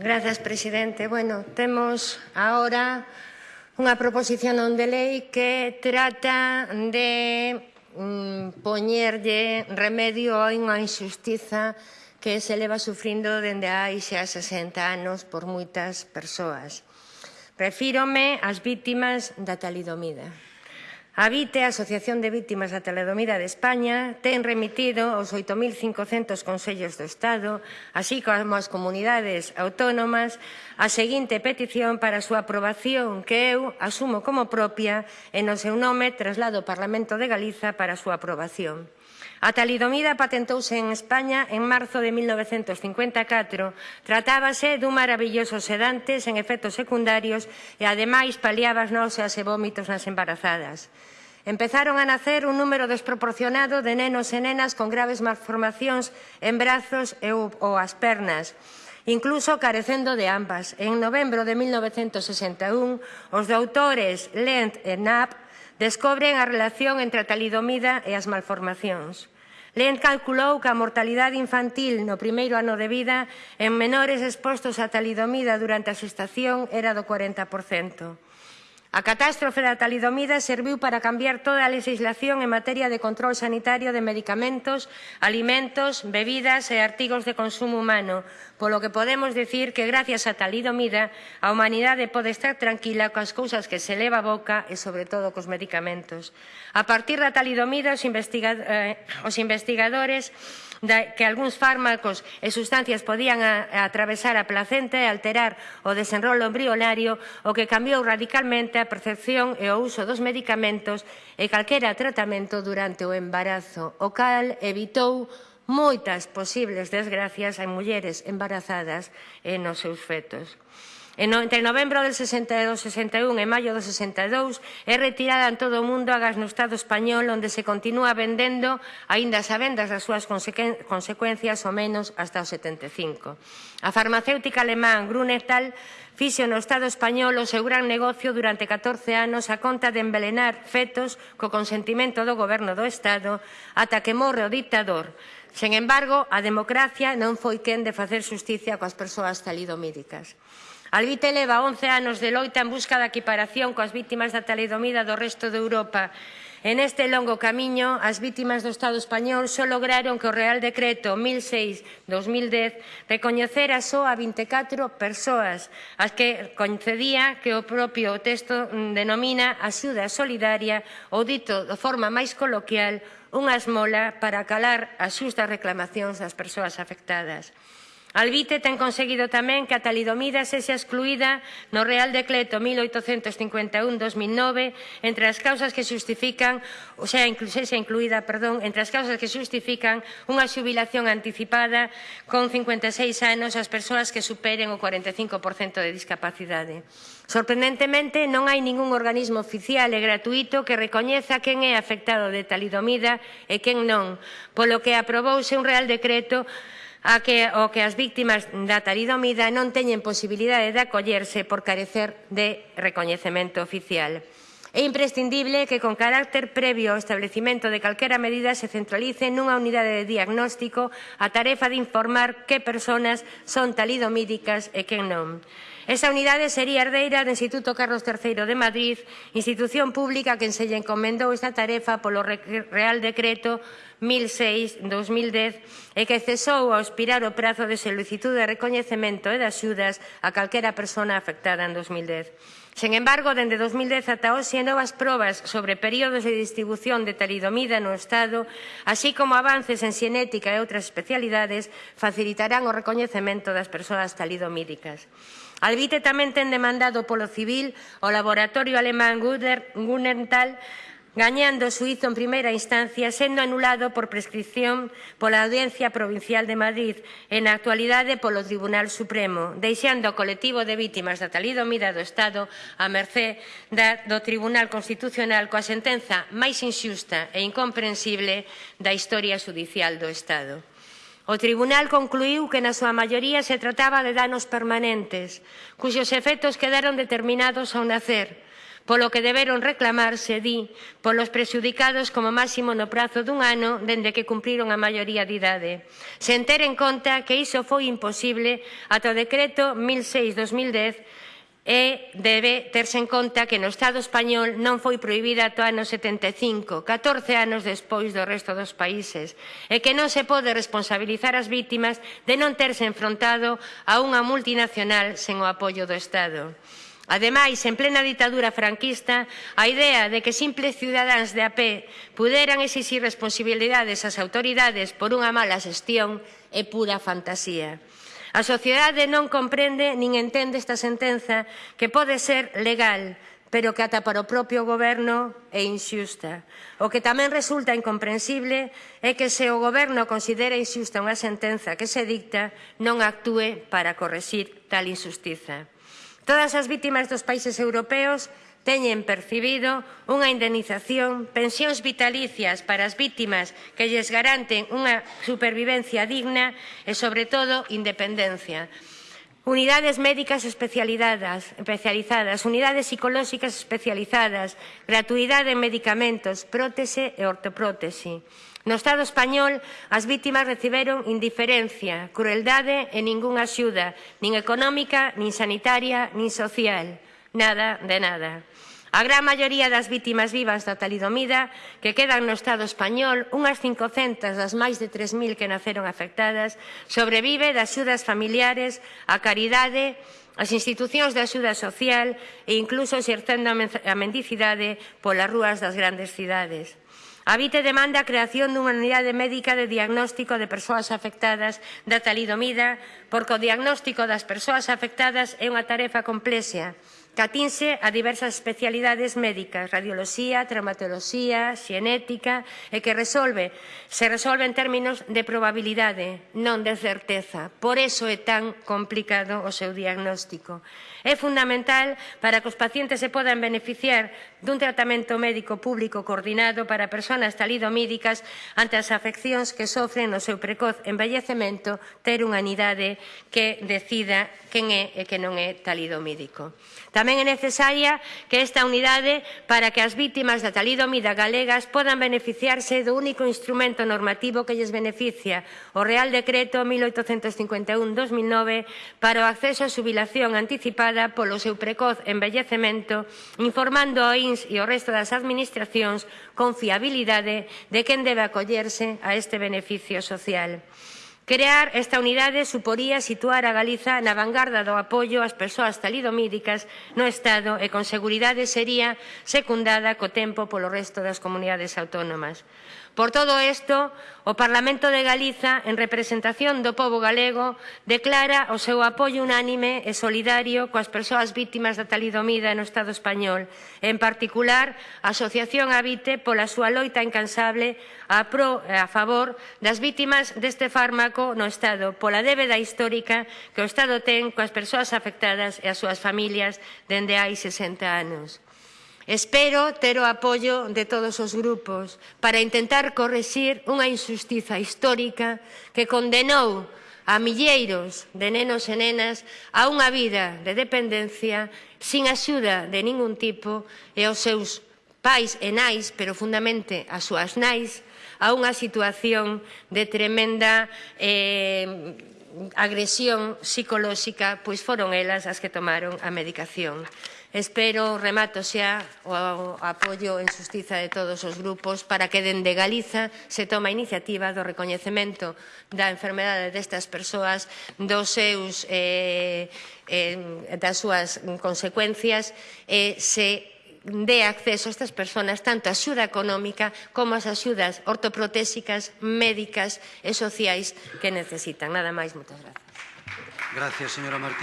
Grazas, presidente. Bueno, temos agora unha proposición non de lei que trata de mm, poñerlle remedio a unha injustiza que se leva sufrindo dende hai xa 60 anos por moitas persoas. Refírome ás vítimas da talidomida. A VITE, a Asociación de Vítimas da Teledomida de España, ten remitido aos 8.500 consellos do Estado, así como as comunidades autónomas, a seguinte petición para a súa aprobación que eu asumo como propia e no seu nome traslado ao Parlamento de Galiza para a súa aprobación. A talidomida patentouse en España en marzo de 1954. Tratábase dun maravilloso sedante sen efectos secundarios e, ademais, paliaba as náuseas e vómitos nas embarazadas. Empezaron a nacer un número desproporcionado de nenos e nenas con graves malformacións en brazos e ou as pernas, incluso carecendo de ambas. En novembro de 1961, os doutores Lent e Knapp descobren a relación entre a talidomida e as malformacións. Lent calculou que a mortalidade infantil no primeiro ano de vida en menores expostos a talidomida durante a xestación era do 40%. A catástrofe da talidomida serviu para cambiar toda a legislación en materia de control sanitario de medicamentos, alimentos, bebidas e artigos de consumo humano, polo que podemos decir que gracias á talidomida a humanidade pode estar tranquila coas cousas que se leva a boca e sobre todo cos medicamentos. A partir da talidomida os, investiga eh, os investigadores da, que algúns fármacos e sustancias podían a, a atravesar a placenta e alterar o desenrolo embrionario, o que cambiou radicalmente a percepción e o uso dos medicamentos e calquera tratamento durante o embarazo, o cal evitou moitas posibles desgracias en mulleres embarazadas e nos seus fetos. Entre novembro del 62-61 e maio do 62 é retirada en todo o mundo a gas no Estado español onde se continúa vendendo aínda as vendas das súas consecuencias ao menos hasta o 75. A farmacéutica alemán Grunenthal fixo no Estado español o seu gran negocio durante 14 anos a conta de envelenar fetos co consentimento do goberno do Estado ata que morre o dictador. Sen embargo, a democracia non foi quen de facer justicia coas persoas talidomídicas. Albite leva 11 anos de loita en busca da equiparación coas vítimas da talidomida do resto de Europa. En este longo camiño, as vítimas do Estado español só lograron que o Real Decreto 1006-2010 recoñecera só a 24 persoas, as que concedía que o propio texto denomina axuda solidaria ou dito de forma máis coloquial unha esmola para calar as xustas reclamacións das persoas afectadas. Albite ten conseguido tamén que a talidomida sexa excluída no Real Decreto 1851-2009 entre as causas que justifican, ou sea, sexa incluída, perdón, entre as causas que justifican unha xubilación anticipada con 56 anos ás persoas que superen o 45% de discapacidade. Sorprendentemente, non hai ningún organismo oficial e gratuito que recoñeza quen é afectado de talidomida e quen non, polo que aprobouse un Real Decreto a que, o que as víctimas da taridomida non teñen posibilidade de acollerse por carecer de recoñecemento oficial. É imprescindible que con carácter previo ao establecimento de calquera medida se centralice nunha unidade de diagnóstico a tarefa de informar que persoas son talidomídicas e que non. Esa unidade sería herdeira do Instituto Carlos III de Madrid, institución pública que se lle encomendou esta tarefa polo Real Decreto 1006-2010 e que cesou ao expirar o prazo de solicitude de recoñecemento e de axudas a calquera persona afectada en 2010. Sen embargo, dende 2010 ata hoxe, novas probas sobre períodos de distribución de talidomida no Estado, así como avances en xenética e outras especialidades, facilitarán o recoñecemento das persoas talidomídicas. Albite tamén ten demandado polo civil o laboratorio alemán Gunnenthal gañando o suizo en primeira instancia, sendo anulado por prescripción pola Audiencia Provincial de Madrid e na actualidade polo Tribunal Supremo, deixando o colectivo de vítimas da talidomida do Estado a mercé da, do Tribunal Constitucional coa sentenza máis inxusta e incomprensible da historia judicial do Estado. O tribunal concluiu que na súa maioría se trataba de danos permanentes, cuxos efectos quedaron determinados ao nacer, polo que deberon reclamarse, di, polos prexudicados como máximo no prazo dun ano dende que cumpriron a maioría de idade, sen ter en conta que iso foi imposible ata o decreto 1006-2010 e debe terse en conta que no Estado español non foi prohibida ata o ano 75, 14 anos despois do resto dos países, e que non se pode responsabilizar as vítimas de non terse enfrontado a unha multinacional sen o apoio do Estado. Ademais, en plena ditadura franquista, a idea de que simples ciudadáns de a pé puderan exixir responsabilidades ás autoridades por unha mala xestión é pura fantasía. A sociedade non comprende nin entende esta sentenza que pode ser legal, pero que ata para o propio goberno é inxusta. O que tamén resulta incomprensible é que se o goberno considera inxusta unha sentenza que se dicta, non actúe para correxir tal injustiza. Todas as vítimas dos países europeos teñen percibido unha indemnización, pensións vitalicias para as vítimas que lles garanten unha supervivencia digna e, sobre todo, independencia. Unidades médicas especializadas, especializadas, unidades psicolóxicas especializadas, gratuidade en medicamentos, prótese e ortoprótese. No Estado español, as vítimas reciberon indiferencia, crueldade e ningunha axuda, nin económica, nin sanitaria, nin social. Nada de nada. A gran maioría das vítimas vivas da talidomida que quedan no Estado español, unhas 500 das máis de 3.000 que naceron afectadas, sobrevive das xudas familiares, a caridade, as institucións de axuda social e incluso exercendo a mendicidade polas rúas das grandes cidades. A VITE demanda a creación dunha unidade médica de diagnóstico de persoas afectadas da talidomida, porque o diagnóstico das persoas afectadas é unha tarefa complexa Catinse a diversas especialidades médicas, radioloxía, traumatoloxía, xenética, e que resolve, se resolve en términos de probabilidade, non de certeza. Por eso é tan complicado o seu diagnóstico. É fundamental para que os pacientes se podan beneficiar dun tratamento médico público coordinado para persoas talidomídicas ante as afeccións que sofren no seu precoz envellecemento ter unha unidade que decida quen é e que non é talidomídico. Tamén é necesaria que esta unidade para que as vítimas da talidomida galegas podan beneficiarse do único instrumento normativo que lles beneficia, o Real Decreto 1851-2009 para o acceso a subilación anticipada polo seu precoz envellecemento, informando ao Minsc e o resto das administracións con fiabilidade de quen debe acollerse a este beneficio social. Crear esta unidade suporía situar a Galiza na vanguarda do apoio ás persoas talidomídicas no Estado e con seguridade sería secundada co tempo polo resto das comunidades autónomas. Por todo isto, o Parlamento de Galiza, en representación do povo galego, declara o seu apoio unánime e solidario coas persoas vítimas da talidomida no Estado español, en particular a Asociación Habite pola súa loita incansable a, pro, a favor das vítimas deste fármaco no Estado pola débeda histórica que o Estado ten coas persoas afectadas e as súas familias dende hai 60 anos. Espero ter o apoio de todos os grupos para intentar correxir unha injustiza histórica que condenou a milleiros de nenos e nenas a unha vida de dependencia sin axuda de ningún tipo e aos seus pais e nais, pero fundamente as súas nais, a unha situación de tremenda eh, agresión psicolóxica, pois foron elas as que tomaron a medicación. Espero, remato xa, o apoio en justiza de todos os grupos para que dende Galiza se toma a iniciativa do recoñecemento da enfermedade destas persoas, dos seus, eh, eh, das súas consecuencias, e eh, se dé acceso a estas persoas tanto a axuda económica como as axudas ortoprotésicas, médicas e sociais que necesitan. Nada máis, moitas grazas. Gracias, señora Martínez.